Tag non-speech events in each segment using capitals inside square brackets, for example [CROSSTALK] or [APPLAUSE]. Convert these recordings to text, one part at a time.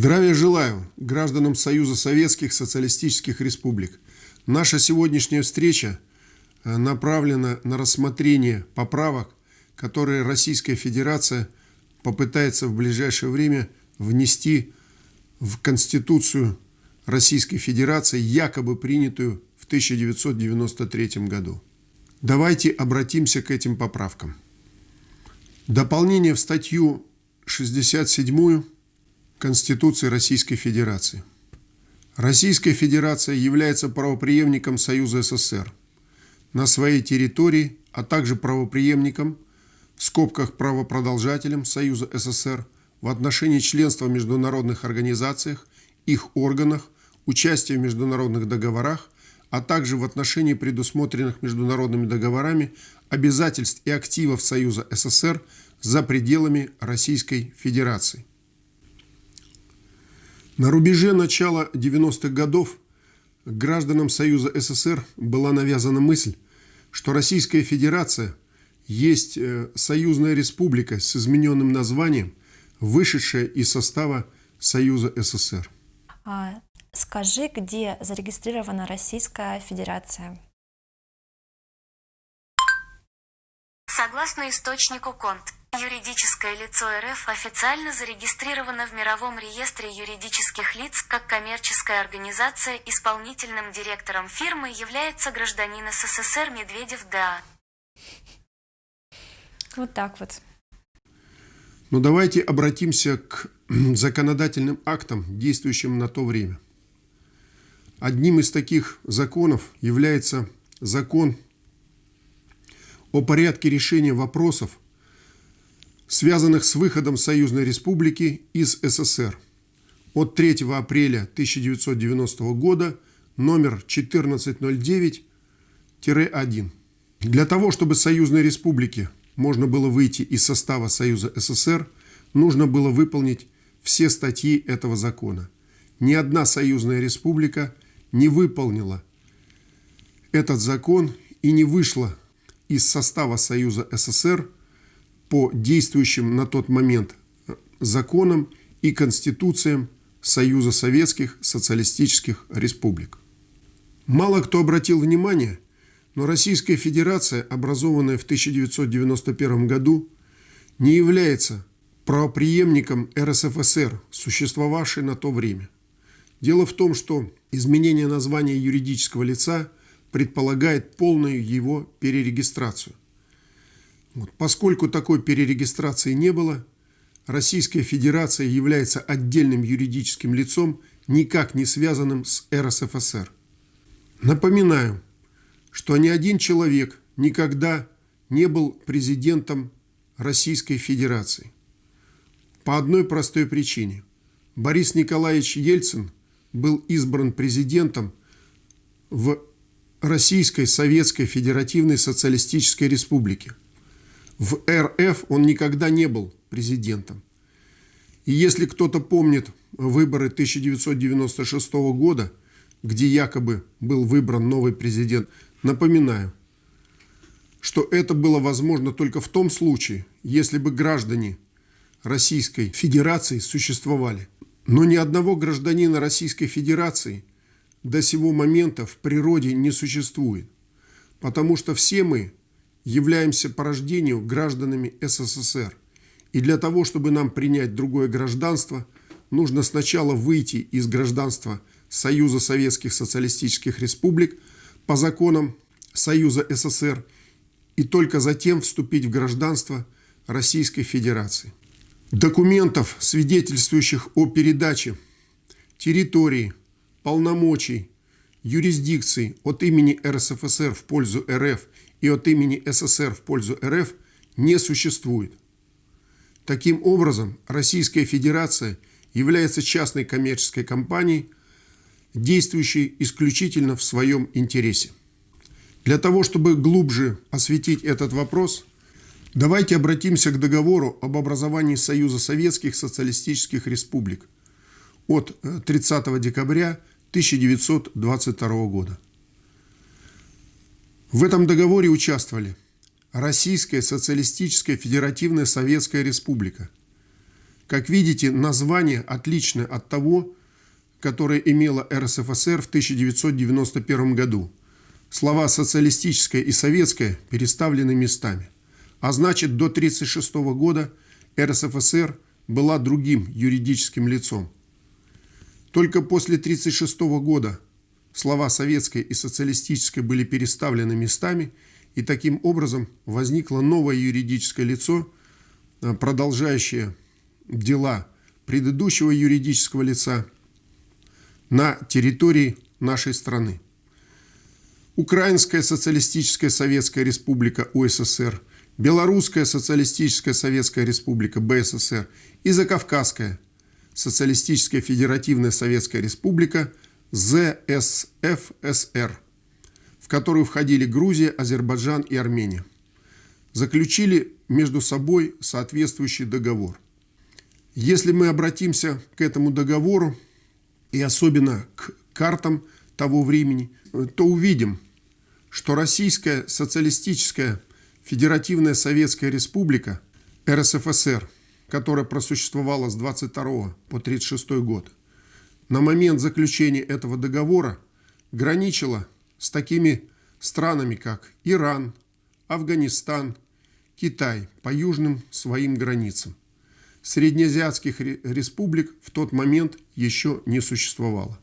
Здравия желаю гражданам Союза Советских Социалистических Республик. Наша сегодняшняя встреча э, направлена на рассмотрение поправок, которые Российская Федерация попытается в ближайшее время внести в Конституцию Российской Федерации, якобы принятую в 1993 году. Давайте обратимся к этим поправкам. Дополнение в статью 67 Конституции Российской Федерации. Российская Федерация является правоприемником Союза СССР на своей территории, а также правоприемником, в скобках правопродолжателем Союза СССР в отношении членства в международных организациях, их органах, участия в международных договорах, а также в отношении предусмотренных международными договорами обязательств и активов Союза СССР за пределами Российской Федерации. На рубеже начала 90-х годов гражданам Союза СССР была навязана мысль, что Российская Федерация есть э, союзная республика с измененным названием, вышедшая из состава Союза СССР. А, скажи, где зарегистрирована Российская Федерация? Согласно источнику КОНТ, юридическое лицо РФ официально зарегистрировано в Мировом реестре юридических лиц как коммерческая организация. Исполнительным директором фирмы является гражданин СССР Медведев Да. Вот так вот. Но ну, давайте обратимся к [CLEARS THROAT] законодательным актам, действующим на то время. Одним из таких законов является закон о порядке решения вопросов, связанных с выходом Союзной Республики из СССР от 3 апреля 1990 года номер 1409-1. Для того, чтобы Союзной Республике можно было выйти из состава Союза СССР, нужно было выполнить все статьи этого закона. Ни одна союзная республика не выполнила этот закон и не вышла из состава Союза СССР по действующим на тот момент законам и конституциям Союза Советских Социалистических Республик. Мало кто обратил внимание, но Российская Федерация, образованная в 1991 году, не является правоприемником РСФСР, существовавшей на то время. Дело в том, что изменение названия юридического лица – предполагает полную его перерегистрацию. Вот. Поскольку такой перерегистрации не было, Российская Федерация является отдельным юридическим лицом, никак не связанным с РСФСР. Напоминаю, что ни один человек никогда не был президентом Российской Федерации. По одной простой причине. Борис Николаевич Ельцин был избран президентом в Российской Советской Федеративной Социалистической Республики. В РФ он никогда не был президентом. И если кто-то помнит выборы 1996 года, где якобы был выбран новый президент, напоминаю, что это было возможно только в том случае, если бы граждане Российской Федерации существовали. Но ни одного гражданина Российской Федерации до сего момента в природе не существует, потому что все мы являемся по рождению гражданами СССР. И для того, чтобы нам принять другое гражданство, нужно сначала выйти из гражданства Союза Советских Социалистических Республик по законам Союза СССР и только затем вступить в гражданство Российской Федерации. Документов, свидетельствующих о передаче территории, полномочий, юрисдикций от имени РСФСР в пользу РФ и от имени СССР в пользу РФ не существует. Таким образом, Российская Федерация является частной коммерческой компанией, действующей исключительно в своем интересе. Для того, чтобы глубже осветить этот вопрос, давайте обратимся к договору об образовании Союза Советских Социалистических Республик от 30 э, декабря 1922 года. В этом договоре участвовали Российская Социалистическая Федеративная Советская Республика, Как видите, название отличное от того, которое имела РСФСР в 1991 году. Слова «социалистическое» и «советское» переставлены местами. А значит, до 1936 года РСФСР была другим юридическим лицом. Только после 1936 года слова «советское» и «социалистическое» были переставлены местами, и таким образом возникло новое юридическое лицо, э, продолжающее дела предыдущего юридического лица на территории нашей страны. Украинская социалистическая советская республика УССР, Белорусская социалистическая советская республика БССР и Закавказская социалистическая федеративная советская республика ЗСФСР, в которую входили Грузия, Азербайджан и Армения, заключили между собой соответствующий договор. Если мы обратимся к этому договору, и особенно к картам того времени, то увидим, что Российская социалистическая федеративная советская республика РСФСР, которая просуществовала с 22 по 36 год, на момент заключения этого договора граничила с такими странами, как Иран, Афганистан, Китай по южным своим границам. Среднеазиатских республик в тот момент еще не существовало.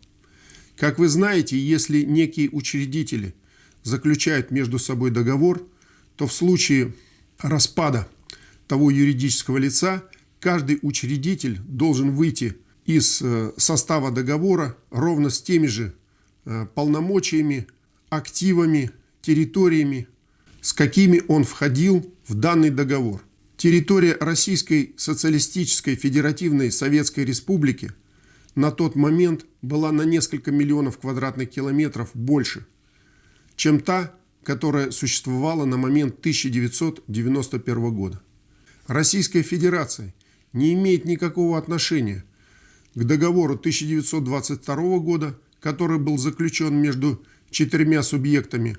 Как вы знаете, если некие учредители заключают между собой договор, то в случае распада того юридического лица каждый учредитель должен выйти из э, состава договора ровно с теми же э, полномочиями, активами, территориями, с какими он входил в данный договор. Территория Российской социалистической федеративной Советской Республики на тот момент была на несколько миллионов квадратных километров больше, чем та, которая существовала на момент 1991 года. Российская Федерация не имеет никакого отношения к договору 1922 года, который был заключен между четырьмя субъектами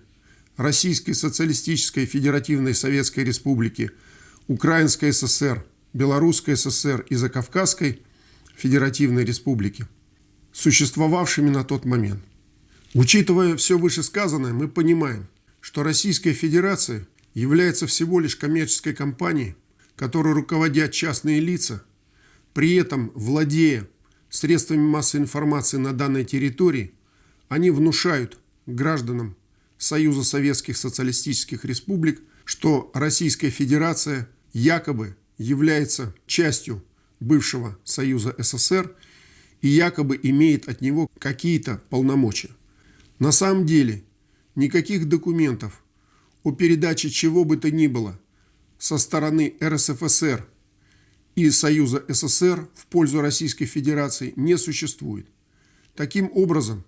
Российской Социалистической Федеративной Советской Республики – Украинской ССР, Белорусской ССР и Закавказской Федеративной Республики, существовавшими на тот момент. Учитывая все вышесказанное, мы понимаем, что Российская Федерация является всего лишь коммерческой компанией, которой руководят частные лица, при этом владея средствами массовой информации на данной территории, они внушают гражданам Союза Советских Социалистических Республик, что Российская Федерация – якобы является частью бывшего Союза СССР и якобы имеет от него какие-то полномочия. На самом деле никаких документов о передаче чего бы то ни было со стороны РСФСР и Союза СССР в пользу Российской Федерации не существует. Таким образом,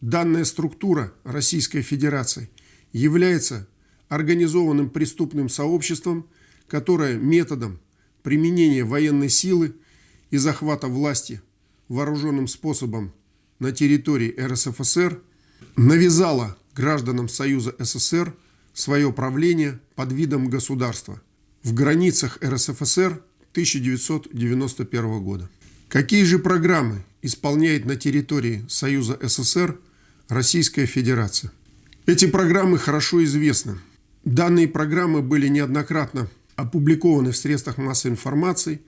данная структура Российской Федерации является организованным преступным сообществом – которая методом применения военной силы и захвата власти вооруженным способом на территории РСФСР навязала гражданам Союза СССР свое правление под видом государства в границах РСФСР 1991 года. Какие же программы исполняет на территории Союза СССР Российская Федерация? Эти программы хорошо известны. Данные программы были неоднократно опубликованы в средствах массовой информации,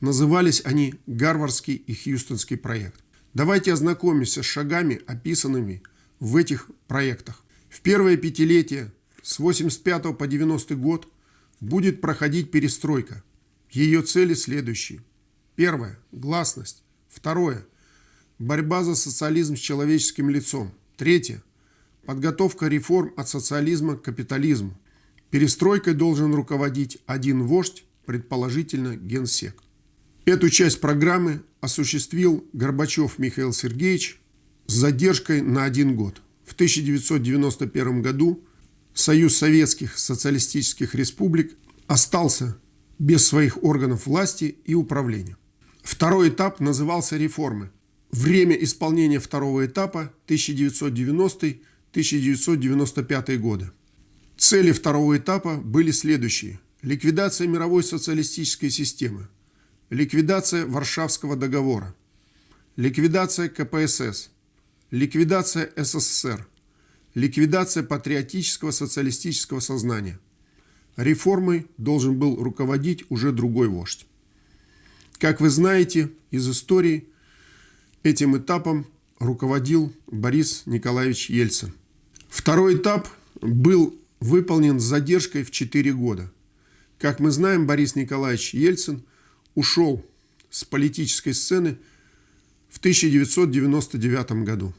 назывались они «Гарвардский и Хьюстонский проект». Давайте ознакомимся с шагами, описанными в этих проектах. В первое пятилетие с 85 по 90 год будет проходить перестройка. Ее цели следующие. Первое – гласность. Второе – борьба за социализм с человеческим лицом. Третье – подготовка реформ от социализма к капитализму. Перестройкой должен руководить один вождь, предположительно генсек. Эту часть программы осуществил Горбачев Михаил Сергеевич с задержкой на один год. В 1991 году Союз Советских Социалистических Республик остался без своих органов власти и управления. Второй этап назывался реформы. Время исполнения второго этапа 1990-1995 годы. Цели второго этапа были следующие. Ликвидация мировой социалистической системы, ликвидация Варшавского договора, ликвидация КПСС, ликвидация СССР, ликвидация патриотического социалистического сознания. Реформой должен был руководить уже другой вождь. Как вы знаете из истории, этим этапом руководил Борис Николаевич Ельцин. Второй этап был выполнен с задержкой в 4 года. Как мы знаем, Борис Николаевич Ельцин ушел с политической сцены в 1999 году.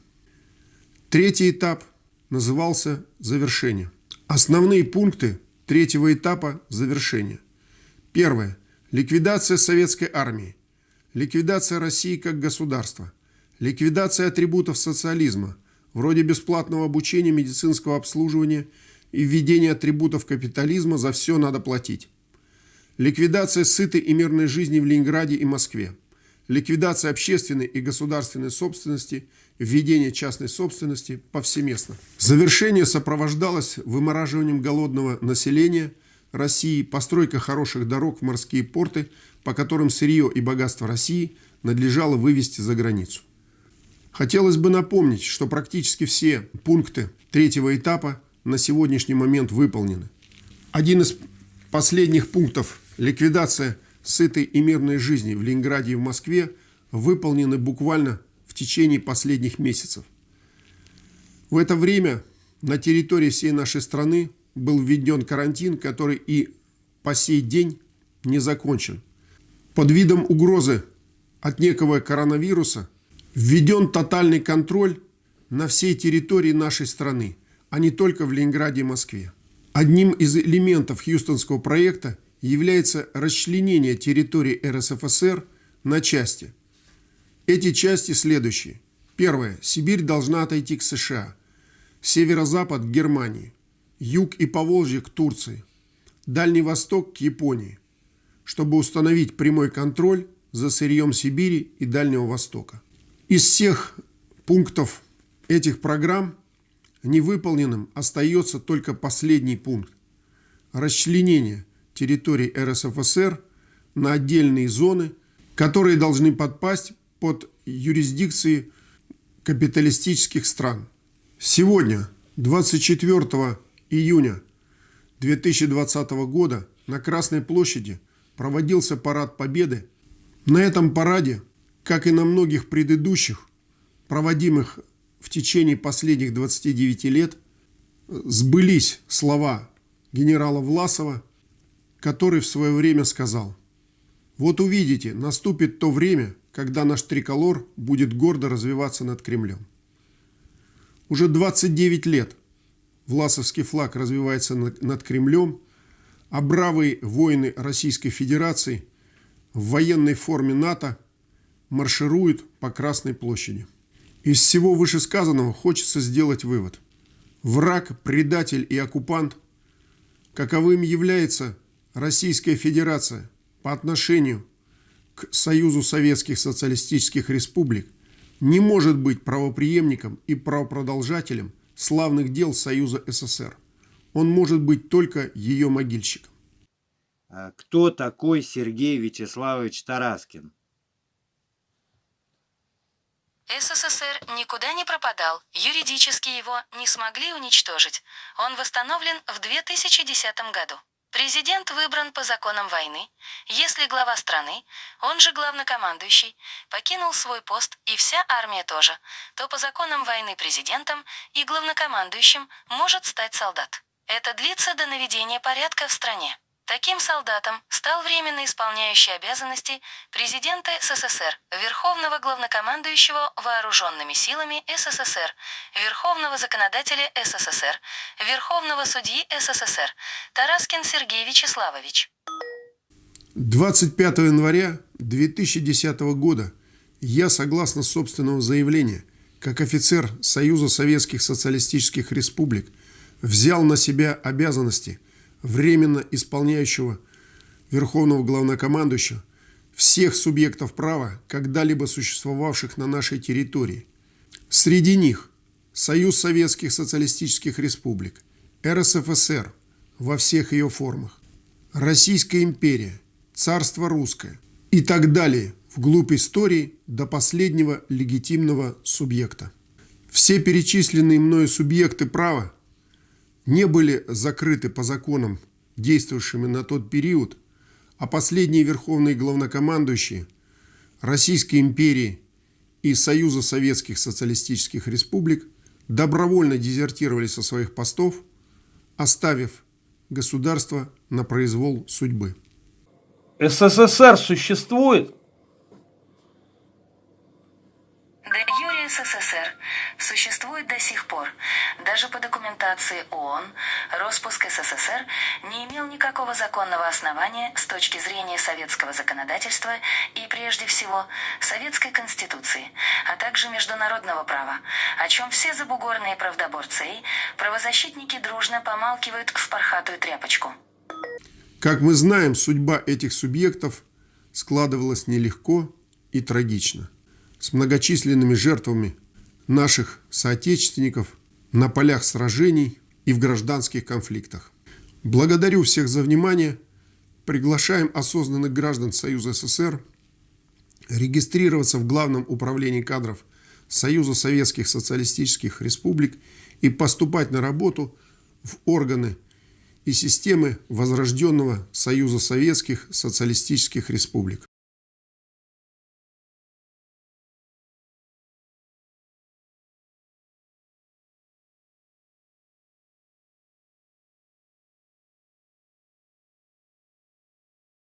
Третий этап назывался «Завершение». Основные пункты третьего этапа завершения. Первое. Ликвидация советской армии. Ликвидация России как государства. Ликвидация атрибутов социализма, вроде бесплатного обучения, медицинского обслуживания и введения атрибутов капитализма «за все надо платить». Ликвидация сытой и мирной жизни в Ленинграде и Москве. Ликвидация общественной и государственной собственности, введение частной собственности повсеместно. Завершение сопровождалось вымораживанием голодного населения России, постройка хороших дорог в морские порты, по которым сырье и богатство России надлежало вывести за границу. Хотелось бы напомнить, что практически все пункты третьего этапа на сегодняшний момент выполнены. Один из последних пунктов – ликвидация сытой и мирной жизни в Ленинграде и в Москве выполнены буквально в течение последних месяцев. В это время на территории всей нашей страны был введен карантин, который и по сей день не закончен. Под видом угрозы от некого коронавируса введен тотальный контроль на всей территории нашей страны, а не только в Ленинграде и Москве. Одним из элементов Хьюстонского проекта является расчленение территории РСФСР на части. Эти части следующие. Первое. Сибирь должна отойти к США. Северо-запад – к Германии. Юг и Поволжье – к Турции. Дальний Восток – к Японии. Чтобы установить прямой контроль за сырьем Сибири и Дальнего Востока. Из всех пунктов этих программ невыполненным остается только последний пункт – расчленение – территорий РСФСР на отдельные зоны, которые должны подпасть под юрисдикции капиталистических стран. Сегодня, 24 июня 2020 года, на Красной площади проводился парад Победы. На этом параде, как и на многих предыдущих, проводимых в течение последних 29 лет, сбылись слова генерала Власова – который в свое время сказал, «Вот увидите, наступит то время, когда наш триколор будет гордо развиваться над Кремлем». Уже 29 лет Власовский флаг развивается над Кремлем, а бравые воины Российской Федерации в военной форме НАТО маршируют по Красной площади. Из всего вышесказанного хочется сделать вывод. Враг, предатель и оккупант, каковым является Российская Федерация по отношению к Союзу Советских Социалистических Республик не может быть правоприемником и правопродолжателем славных дел Союза СССР. Он может быть только ее могильщиком. А кто такой Сергей Вячеславович Тараскин? СССР никуда не пропадал, юридически его не смогли уничтожить. Он восстановлен в 2010 году. Президент выбран по законам войны, если глава страны, он же главнокомандующий, покинул свой пост и вся армия тоже, то по законам войны президентом и главнокомандующим может стать солдат. Это длится до наведения порядка в стране. Таким солдатом стал временно исполняющий обязанности президента СССР, Верховного главнокомандующего Вооруженными силами СССР, Верховного законодателя СССР, Верховного судьи СССР Тараскин Сергей Вячеславович. 25 января 2010 года я, согласно собственного заявления, как офицер Союза Советских Социалистических Республик, взял на себя обязанности – временно исполняющего Верховного Главнокомандующего всех субъектов права, когда-либо существовавших на нашей территории. Среди них Союз Советских Социалистических Республик, РСФСР во всех ее формах, Российская империя, Царство Русское, И так далее, вглубь истории до последнего легитимного субъекта. Все перечисленные мною субъекты права не были закрыты по законам, действовавшими на тот период, а последние верховные главнокомандующие Российской империи и Союза Советских Социалистических Республик добровольно дезертировали со своих постов, оставив государство на произвол судьбы. СССР существует? Де юре СССР существует до сих пор. Даже по документации ООН распуск СССР не имел никакого законного основания с точки зрения советского законодательства и, прежде всего, Советской Конституции, а также международного права, о чем все забугорные правдоборцы и правозащитники дружно помалкивают в пархатую тряпочку. Как мы знаем, судьба этих субъектов складывалась нелегко и трагично, с многочисленными жертвами наших соотечественников на полях сражений и в гражданских конфликтах. Благодарю всех за внимание. Приглашаем осознанных граждан Союза СССР регистрироваться в Главном управлении кадров Союза Советских Социалистических Республик и поступать на работу в органы и системы возрожденного Союза Советских Социалистических Республик.